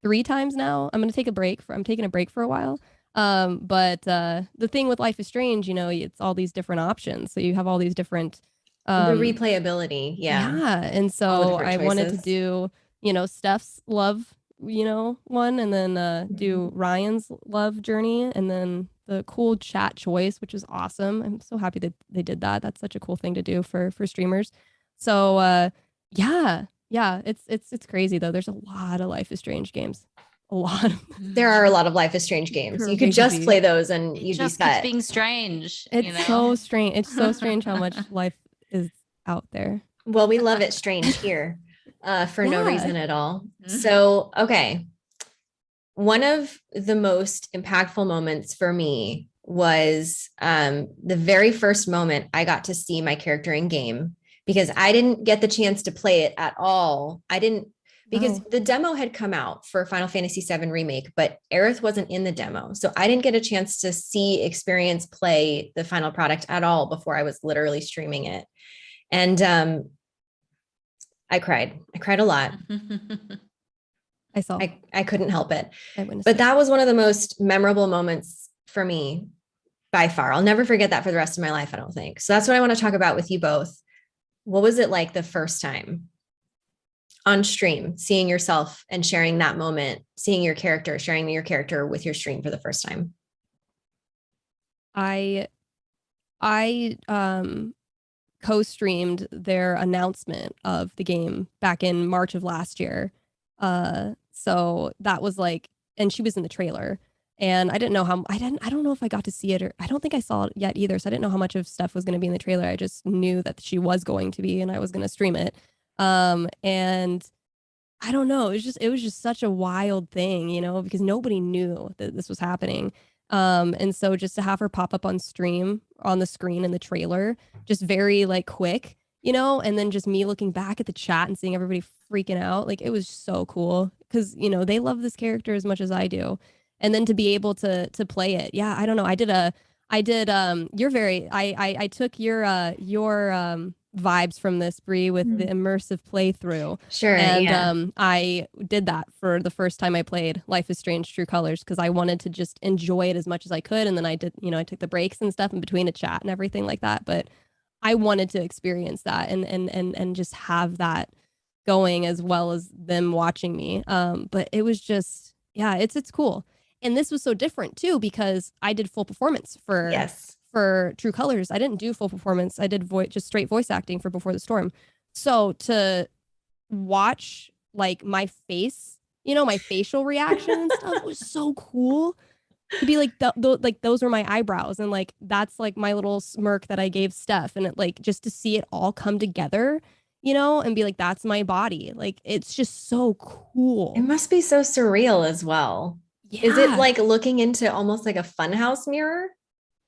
three times now. I'm gonna take a break for. I'm taking a break for a while. Um, but uh, the thing with Life is Strange, you know, it's all these different options. So you have all these different. Um, the replayability. Yeah. yeah, and so I wanted to do, you know, Steph's love, you know, one, and then uh, do Mm-hmm. Ryan's love journey, and then the cool chat choice, which is awesome. I'm so happy that they did that. That's such a cool thing to do for for streamers. So uh, yeah, yeah, it's it's it's crazy though. There's a lot of Life is Strange games, a lot. There are a lot of Life is Strange games. You could just play those and It you'd be just keeps set. being strange. it's you know? so strange. It's so strange how much life is out there. Well, we love it strange here uh, for no reason at all. Mhm. So, okay. One of the most impactful moments for me was um, the very first moment I got to see my character in game because I didn't get the chance to play it at all. I didn't because Oh. the demo had come out for Final Fantasy VII Remake, but Aerith wasn't in the demo. So I didn't get a chance to see, experience, play the final product at all before I was literally streaming it. And um, I cried. I cried a lot. I saw. I, I couldn't help it. I But that was one of the most memorable moments for me by far. I'll never forget that for the rest of my life, I don't think. So that's what I want to talk about with you both. What was it like the first time on stream, seeing yourself and sharing that moment, seeing your character, sharing your character with your stream for the first time? I I um co-streamed their announcement of the game back in March of last year. Uh so that was like and she was in the trailer and I didn't know how I didn't I don't know if I got to see it or I don't think I saw it yet either so I didn't know how much of stuff was going to be in the trailer. I just knew that she was going to be and I was going to stream it. Um and I don't know, it was just it was just such a wild thing, you know, because nobody knew that this was happening. Um, and so just to have her pop up on stream on the screen in the trailer, just very like quick, you know, and then just me looking back at the chat and seeing everybody freaking out, like it was so cool because you know they love this character as much as I do, and then to be able to to play it, yeah, I don't know, I did a, I did um, you're very, I I, I took your uh your um vibes from this Brie with the immersive playthrough Sure. and yeah. um, I did that for the first time I played Life is Strange True Colors because I wanted to just enjoy it as much as I could. And then I did, you know, I took the breaks and stuff in between a chat and everything like that. But I wanted to experience that and and and and just have that going as well as them watching me. Um, but it was just, yeah, it's it's cool. And this was so different too because I did full performance for yes. for True Colors. I didn't do full performance. I did voice just straight voice acting for Before the Storm. So to watch like my face, you know, my facial reaction and stuff was so cool. To be like, th- th- like those were my eyebrows, and like that's like my little smirk that I gave Steph, and it like just to see it all come together, you know, and be like, that's my body. Like it's just so cool. It must be so surreal as well. Is it like looking into almost like a funhouse mirror?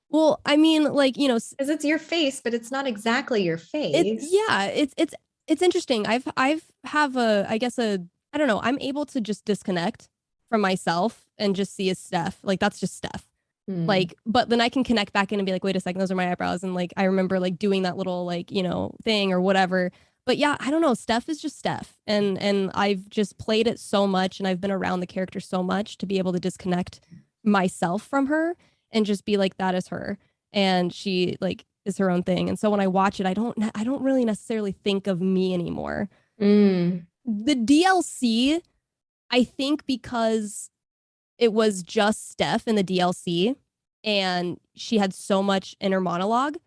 Well, I mean, like you know, Because it's your face, but it's not exactly your face. It's yeah, it's it's it's interesting. I've I've have a I guess a I don't know. I'm able to just disconnect from myself and just see as Steph. Like that's just Steph. Hmm. Like, but then I can connect back in and be like, wait a second, those are my eyebrows. And like I remember like doing that little like, you know, thing or whatever. But yeah, I don't know. Steph is just Steph. And and I've just played it so much and I've been around the character so much to be able to disconnect myself from her and just be like, that is her. And she like is her own thing. And so when I watch it, I don't I don't really necessarily think of me anymore. Mm. The DLC, I think because it was just Steph in the DLC and she had so much inner monologue.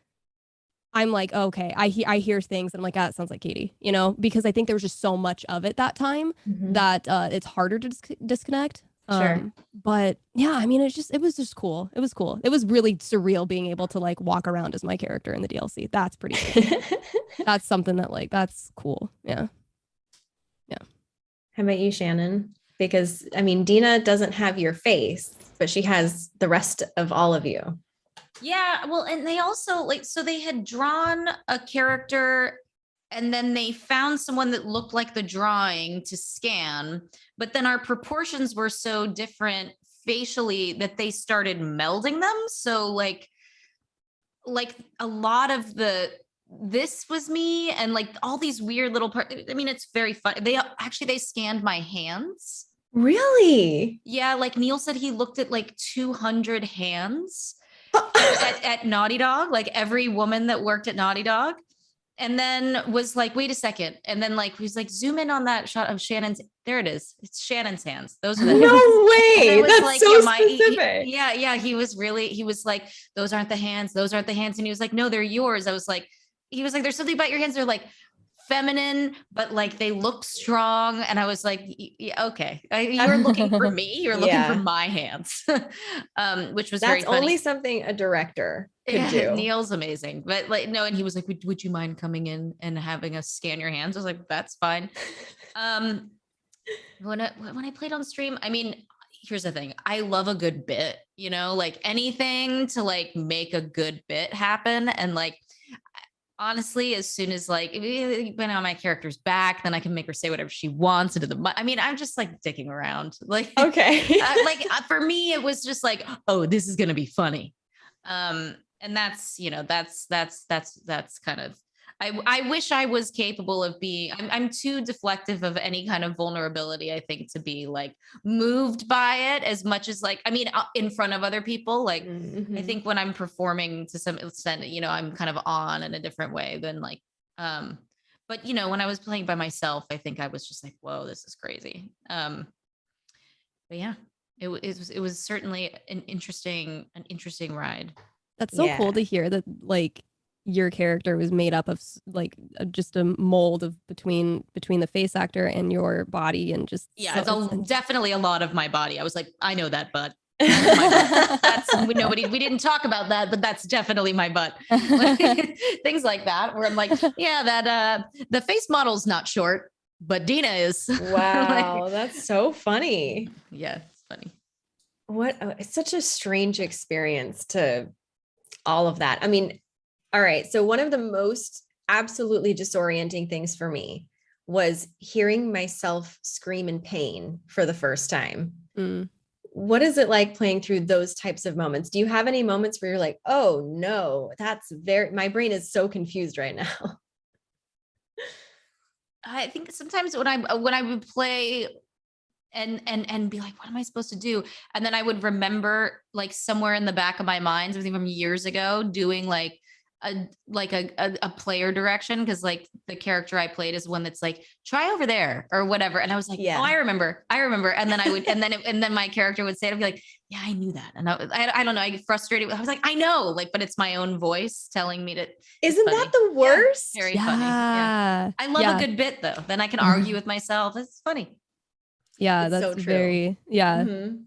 I'm like, okay, I hear I hear things and I'm like, ah, it sounds like Katy, you know, because I think there was just so much of it that time Mhm. that uh, it's harder to dis- disconnect. Sure. Um, but yeah, I mean, it's just it was just cool. It was cool. It was really surreal being able to like walk around as my character in the DLC. That's pretty. Cool. that's something that like that's cool. Yeah. Yeah. How about you, Shannon? Because I mean, Dina doesn't have your face, but she has the rest of all of you. Yeah, well, and they also like so they had drawn a character and then they found someone that looked like the drawing to scan, but then our proportions were so different facially that they started melding them. So like like a lot of the this was me and like all these weird little parts. I mean, it's very fun. They actually they scanned my hands. Really? Yeah, like Neil said he looked at like 200 hands at, at Naughty Dog, like every woman that worked at Naughty Dog. And then was like, wait a second. And then like he's like, zoom in on that shot of Shannon's. There it is. It's Shannon's hands. Those are the no hands. Way. That's like, so yeah, my- he- specific. yeah, yeah. He was really, he was like, those aren't the hands. Those aren't the hands. And he was like, no, they're yours. I was like, he was like, there's something about your hands. They're like feminine, but like they look strong. And I was like, okay. I- you're looking for me. You're looking Yeah. for my hands, um, which was very That's only something a director could Yeah, do. Neil's amazing. But like, no, and he was like, would, would you mind coming in and having us scan your hands? I was like, that's fine. Um, when I, when I played on stream, I mean, here's the thing. I love a good bit, you know, like anything to like make a good bit happen. And like, honestly, as soon as like, when on my character's back, then I can make her say whatever she wants into the, I mean, I'm just like dicking around. Like, Okay. uh, like uh, for me it was just like oh this is gonna be funny um and that's you know that's that's that's that's kind of I, I wish I was capable of being I'm, I'm too deflective of any kind of vulnerability I think to be like moved by it as much as like I mean uh, in front of other people like I Mhm. think when I'm performing to some extent, you know, I'm kind of on in a different way than like, um, but you know, when I was playing by myself, I think I was just like, whoa, this is crazy. Um, but yeah, it, it was, it was certainly an interesting, an interesting ride. That's so cool to hear that like your character was made up of like uh, just a mold of between between the face actor and your body and just Yeah, so it's a, it's- definitely a lot of my body. I was like, I know that, but that's my butt. That's we- nobody. We didn't talk about that, but that's definitely my butt. Things like that, where I'm like, yeah, that uh, the face model's not short, but Dina is. wow, that's so funny. yeah, it's funny. What a- it's such a strange experience to all of that. I mean, all right. So one of the most absolutely disorienting things for me was hearing myself scream in pain for the first time. Mm. What is it like playing through those types of moments? Do you have any moments where you're like, "Oh no, that's very my brain is so confused right now." I think sometimes when I when I would play and and and be like, what am I supposed to do? And then I would remember like somewhere in the back of my mind, something from years ago, doing like a like a a, a player direction because like the character I played is one that's like try over there or whatever, and I was like, Yeah. oh, I remember, I remember, and then I would, and then it, and then my character would say, it, I'd be like, yeah, I knew that, and I, I, I don't know, I get frustrated. I was like, I know, like, but it's my own voice telling me to. Isn't funny. that the worst? Very funny. Yeah. Yeah. I love yeah. a good bit though. Then I can Mhm. argue with myself. It's funny. Yeah, It's so that's true. very yeah, Mhm.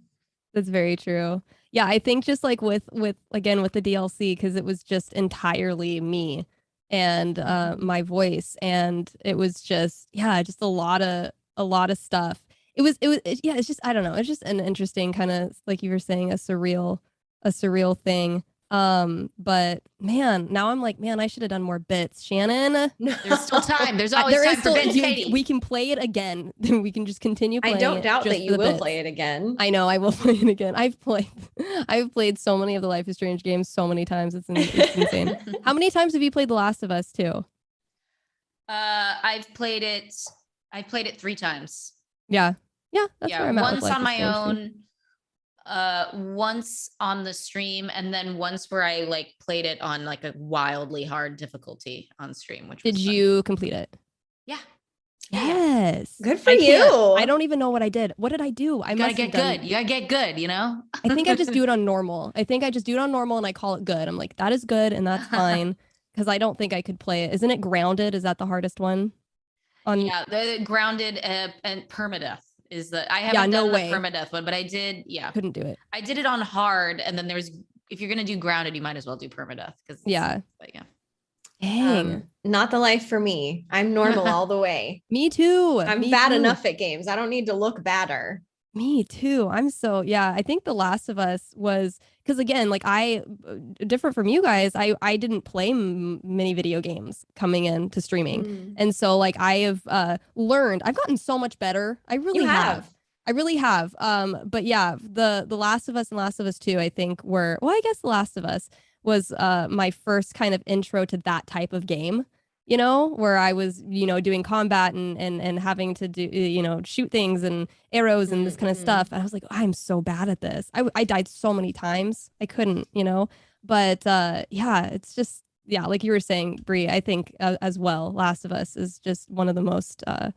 that's very true. Yeah, I think just like with with again with the DLC because it was just entirely me and uh Mhm. my voice and it was just yeah, just a lot of a lot of stuff. It was it was it, yeah, it's just I don't know, it's just an interesting kind of like you were saying a surreal a surreal thing. Um but man, now I'm like, man, I should have done more bits. Shannon, There's still time. There's I- always there time is for bits, you- Katy. we can play it again. we can just continue I don't doubt that you will bits. play it again. I know I will play it again. I've played I've played so many of the Life is Strange games so many times. It's, in- it's insane. How many times have you played The Last of Us too? Uh, I've played it. I've played it three times. Yeah. Yeah, that's yeah, where I'm at. with once Life on my Strange, too. Own. Uh, once on the stream, and then once where I like played it on like a wildly hard difficulty on stream. Which Did was you complete it? Yeah. Yeah, yeah. Yes. Good for I can't- you. I don't even know what I did. What did I do? I You gotta get have done- good. You gotta get good. You know. I think I just do it on normal. I think I just do it on normal and I call it good. I'm like, that is good and that's fine. Because I don't think I could play it. Isn't it grounded? Is that the hardest one? On Yeah, the grounded uh, and permadeath is the. I haven't no done way. the permadeath one, but I did. Yeah, couldn't do it. I did it on hard, and then there's if you're gonna do grounded, you might as well do permadeath because Yeah. But yeah. Dang. Um, not the life for me. I'm normal all the way. me too. I'm me bad too. enough at games. I don't need to look badder. Me too. I'm so yeah. I think The Last of Us was because again, like I uh, different from you guys. I I didn't play m- many video games coming into streaming, Mm. and so like I have uh learned. I've gotten so much better. I really You have. have. I really have. Um, but yeah, the the Last of Us and Last of Us Two, I think were well. I guess The Last of Us was uh my first kind of intro to that type of game. You know, where I was, you know, doing combat and and and having to do, you know, shoot things and arrows and this kind of Mhm. stuff. And I was like, I'm so bad at this. I I died so many times. I couldn't, you know. But uh yeah, it's just yeah, like you were saying, Brie. I think uh, as well, Last of Us is just one of the most uh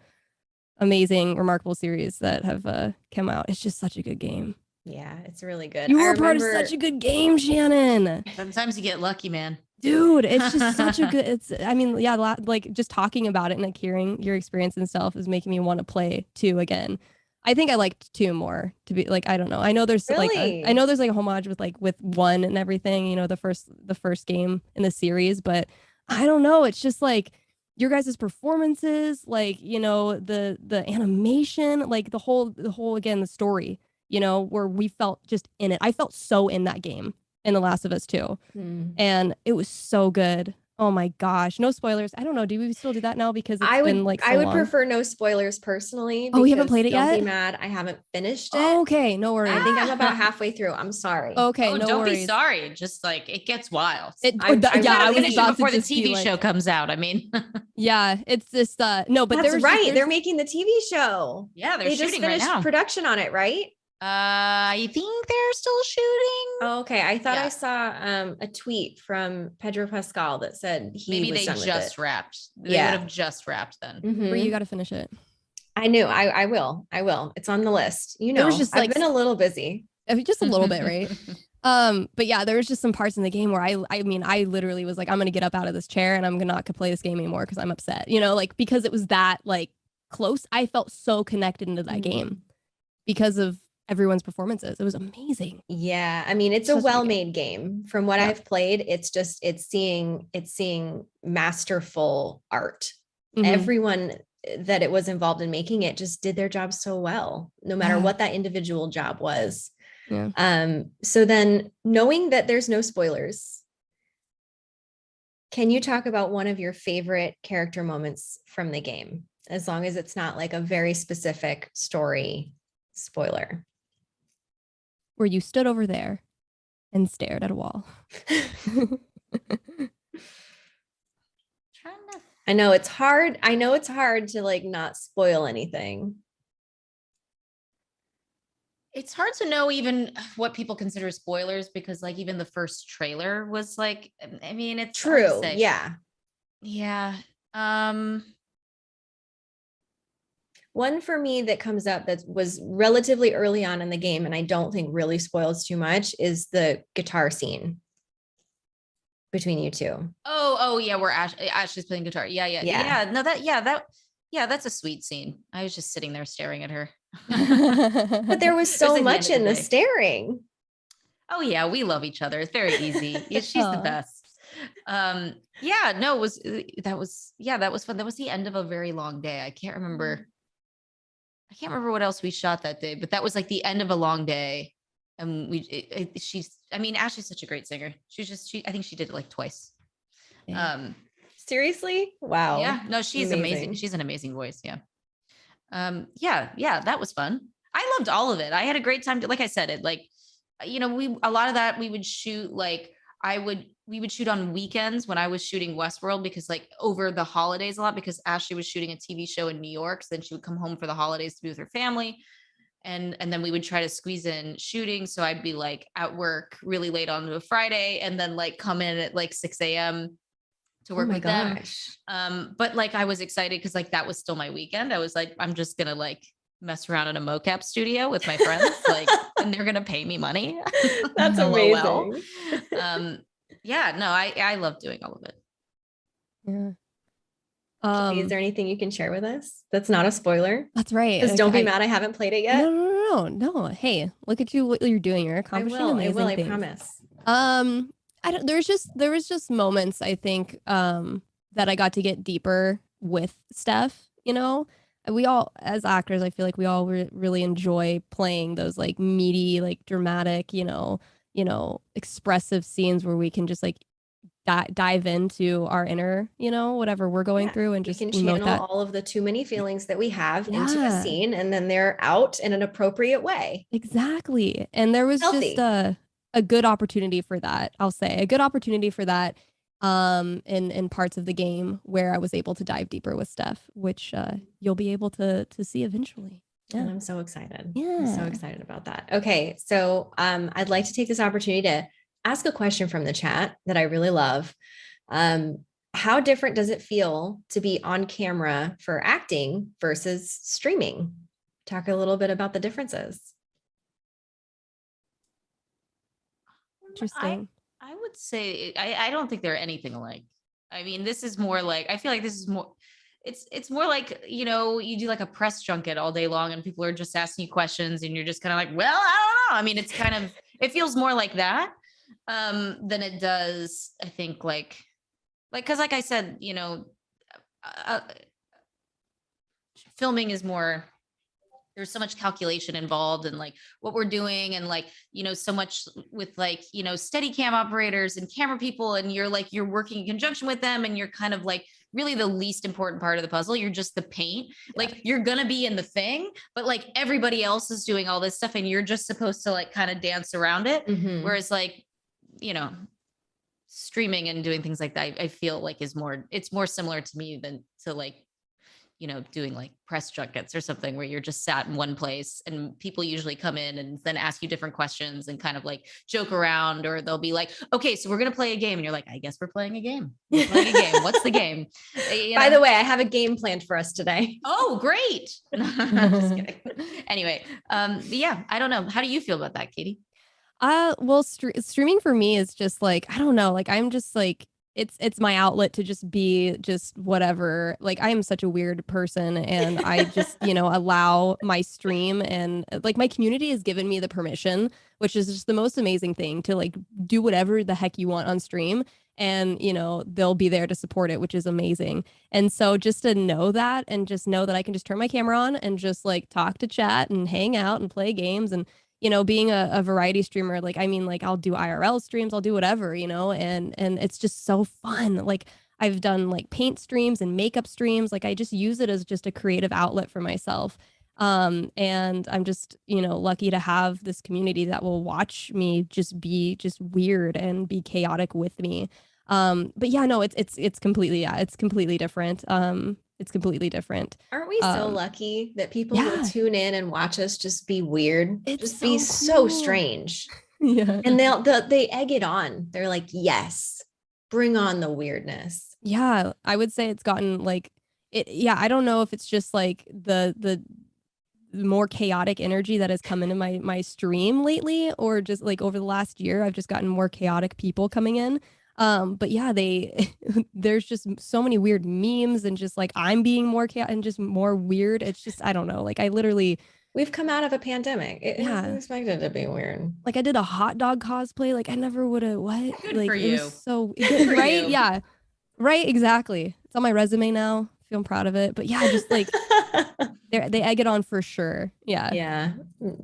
amazing, remarkable series that have uh, come out. It's just such a good game. Yeah, it's really good. You were a part of such a good game, Shannon. Sometimes you get lucky, man. Dude, it's just such a good. It's. I mean, yeah, like just talking about it and like hearing your experience and stuff is making me want to play two again. I think I liked two more to be like I don't know. I know there's like a- Really? I know there's like a homage with like with one and everything. You know, the first the first game in the series, but I don't know. It's just like your guys' performances, like you know the the animation, like the whole the whole again the story. You know, where we felt just in it. I felt so in that game in The Last of Us too Mm. and it was so good. Oh my gosh, no spoilers. I don't know. Do we still do that now because it's I would been like so I would long? prefer no spoilers personally. Oh, you haven't played it don't yet? Be mad. I haven't finished it. Oh, okay, no worries. I think I'm about halfway through. I'm sorry. okay, oh, no don't worries. be sorry. Just like it gets wild. It, I- oh, th- I yeah, wanna I was it about before to the just be TV like- show comes out. I mean, Yeah, it's just uh no, but That's there's right. There's, They're making the TV show. yeah, they're They just shooting right finished now. production on it, right? Uh, I think they're still shooting. Oh, okay. I thought Yeah. I saw um, a tweet from Pedro Pascal that said he Maybe was they done just wrapped. They Yeah. would have just wrapped then. Mhm. Brie, you got to finish it. I knew. I I will. I will. It's on the list. You There know, was just, I've been a little busy. Just a little bit, right? Um, but yeah, there was just some parts in the game where I, I mean, I literally was like, I'm gonna get up out of this chair and I'm gonna not play this game anymore because I'm upset. You know, like because it was that like close. I felt so connected into that Mhm. game because of everyone's performances. It was amazing. Yeah, I mean, it's Such a a good game. well-made game. From what Yeah. I've played, it's just it's seeing it's seeing masterful art. Mhm. Everyone eh, that it was involved in making it just did their job so well, no matter Yeah. what that individual job was. Yeah. Um, so then knowing that there's no spoilers, can you talk about one of your favorite character moments from the game? As long as it's not like a very specific story spoiler. Where you stood over there and stared at a wall. I know it's hard. I know it's hard to like not spoil anything. it's hard to know even what people consider spoilers because like even the first trailer was like I mean it's True. say. Yeah. Yeah. Um One for me that comes up that was relatively early on in the game, and I don't think really spoils too much, is the guitar scene between you two. oh oh yeah, where Ash Ashley's playing guitar. Yeah, yeah. Yeah. Yeah. No that yeah, that yeah, that's a sweet scene. I was just sitting there staring at her. But there was so like the much end in of the staring. Oh yeah, we love each other. It's very easy. Yeah, She's the best. Um, yeah, no, it was uh, that was yeah, that was fun. That was the end of a very long day. I can't remember. I can't remember what else we shot that day, but that was like the end of a long day. And we, it, it, she's, I mean, Ashley's such a great singer. She's just, she, I think she did it like twice. Yeah. Um, Seriously? Wow. yeah, no, she's amazing. amazing. She's an amazing voice. Yeah. Um, yeah, yeah, that was fun. I loved all of it. I had a great time. Like I said, it like, you know, we, a lot of that we would shoot like, I would, we would shoot on weekends when I was shooting Westworld because like over the holidays a lot because Ashley was shooting a TV show in New York. So then she would come home for the holidays to be with her family. And, and then we would try to squeeze in shooting. So I'd be like at work really late on a Friday and then like come in at like 6 a.m. to Oh work my with them. Um, but like I was excited because like that was still my weekend. I was like, I'm just gonna like mess around in a mocap studio with my friends, like, and they're gonna pay me money. That's amazing. Um, yeah, no, I I love doing all of it. Yeah. Katy, Um, is there anything you can share with us that's not a spoiler? that's right. Because like, don't be I- mad I haven't played it yet. No, no, no, no, no. Hey, look at you! What you're doing? You're I accomplishing will. I will. I things. promise. Um, I don't. There's just there was just moments I think um that I got to get deeper with Steph. You know, we all as actors, I feel like we all re- really enjoy playing those like meaty, like dramatic, you know, you know, expressive scenes where we can just like di- dive into our inner, you know, whatever we're going Yeah, through and We just can channel that. all of the too many feelings that we have into a scene, and then they're out in an appropriate way. Exactly. And there was Healthy. just a a good opportunity for that. I'll say a good opportunity for that um in in parts of the game where I was able to dive deeper with Steph, which uh you'll be able to to see eventually. And I'm so excited. I'm so excited about that. Okay. So um, I'd like to take this opportunity to ask a question from the chat that I really love. Um, how different does it feel to be on camera for acting versus streaming? Talk a little bit about the differences. Interesting. I would say I, I don't think they're anything alike. I mean, this is more like I feel like this is more it's it's more like, you know, you do like a press junket all day long and people are just asking you questions and you're just kind of like, well, I don't know. I mean, it's kind of it feels more like that um than it does, I think, like like because like I said, you know, uh, filming is more there's so much calculation involved and like what we're doing and like you know so much with like you know steady cam operators and camera people and you're like you're working in conjunction with them and you're kind of like really the least important part of the puzzle you're just the paint. Like you're gonna be in the thing but like everybody else is doing all this stuff and you're just supposed to like kind of dance around it. Mhm. whereas like you know streaming and doing things like that I, I feel like is more it's more similar to me than to like you know doing like press junkets or something where you're just sat in one place and people usually come in and then ask you different questions and kind of like joke around or they'll be like okay so we're gonna play a game. And you're like i guess we're playing a game. We're playing a game. What's the game? You By the way, I have a game planned for us today. oh great. Just kidding. Anyway um yeah i don't know. How do you feel about that katy? Uh well stre- streaming for me is just like I don't know, like I'm just like it's it's my outlet to just be just whatever. Like I am such a weird person and I just, you know, allow my stream and uh, like my community has given me the permission, which is just the most amazing thing to like do whatever the heck you want on stream and you know they'll be there to support it which is amazing and so just to know that and just know that i can just turn my camera on and just like talk to chat and hang out and play games and you know being a, a variety streamer like i mean like i'll do irl streams i'll do whatever you know and and it's just so fun. Like i've done like paint streams and makeup streams like i just use it as just a creative outlet for myself. Um and i'm just you know lucky to have this community that will watch me just be just weird and be chaotic with me. Um but yeah no it's it's it's completely yeah it's completely different. Um it's completely different. Aren't we so Um, lucky that people will tune in and watch us just be weird? It's just be so so strange. Yeah. And they'll, they'll they egg it on. They're like, yes, bring on the weirdness. Yeah, I would say it's gotten like it yeah, I don't know if it's just like the the more chaotic energy that has come into my my stream lately or just like over the last year I've just gotten more chaotic people coming in. Um but yeah, they there's just so many weird memes and just like I'm being more chaotic and just more weird. It's just I don't know. Like I literally We've come out of a pandemic. It, Yeah. yeah. expected to be weird. like I did a hot dog cosplay. Like I never would have what? Good like for it you. was so Good right? you. Yeah. Right, exactly. It's on my resume now. Feel I'm proud of it. But yeah, just like they they egg it on for sure. Yeah. yeah.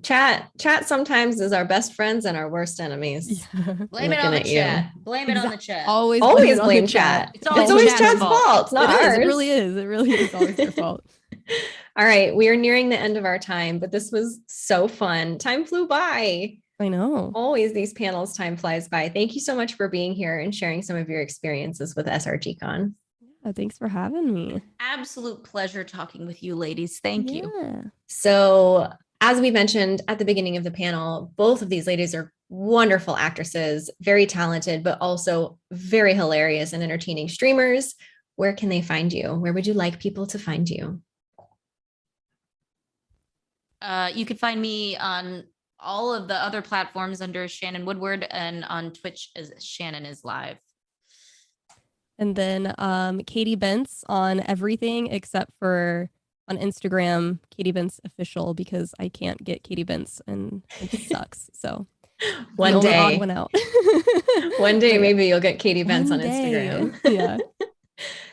Chat chat sometimes is our best friends and our worst enemies. Yeah. Blame it on Looking the at you. chat. Blame it on the chat. Always Always it on blame the chat. It's It's always always, chat's chat's fault. fault. It's not It is, ours. It really is. It really is always their fault. All right, we are nearing the end of our time, but this was so fun. Time flew by. I know. Always these panels, time flies by. Thank you so much for being here and sharing some of your experiences with SRGCon. Yeah, thanks for having me. Absolute pleasure talking with you, ladies. Thank you. So, as we mentioned at the beginning of the panel, both of these ladies are wonderful actresses, very talented, but also very hilarious and entertaining streamers. Where can they find you? Where would you like people to find you? Uh, you can find me on all of the other platforms under Shannon Woodward and on Twitch as Shannon is live. And then um Katy Bentz on everything except for on Instagram, Katy Bentz official because I can't get Katy Bentz and it sucks. So One the only odd day, one out. one day, maybe you'll get Katy Bentz one on day. Instagram. yeah.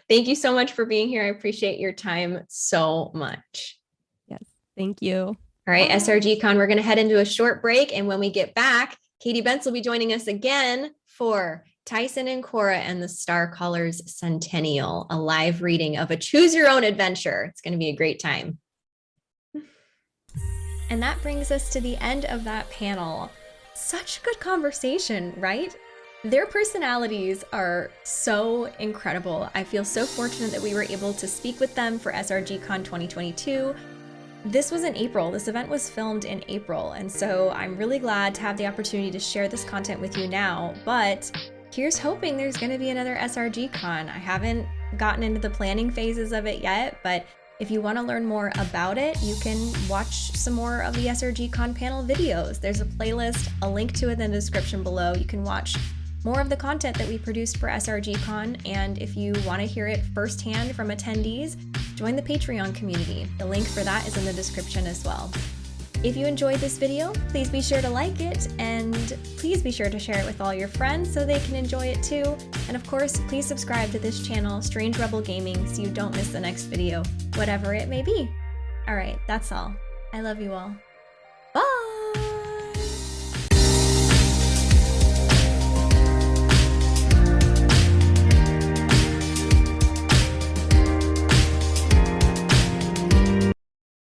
Thank you so much for being here. I appreciate your time so much. Yes. Thank you. All right, SRG Con, we're going to head into a short break. And when we get back, Katy Bentz will be joining us again for Tyson and Cora and the Star Callers Centennial, a live reading of a choose your own adventure. It's going to be a great time. And that brings us to the end of that panel. Such a good conversation, right? Their personalities are so incredible. I feel so fortunate that we were able to speak with them for SRGCon 2022. This was in April. This event was filmed in April, and so I'm really glad to have the opportunity to share this content with you now. But here's hoping there's going to be another SRGCon. I haven't gotten into the planning phases of it yet, but if you want to learn more about it, you can watch some more of the SRGCon panel videos. There's a playlist, a link to it in the description below. You can watch more of the content that we produced for SRGCon, and if you want to hear it firsthand from attendees, join the Patreon community. The link for that is in the description as well. If you enjoyed this video, please be sure to like it and please be sure to share it with all your friends so they can enjoy it too. And of course, please subscribe to this channel, Strange Rebel Gaming, so you don't miss the next video, whatever it may be. All right, that's all. I love you all.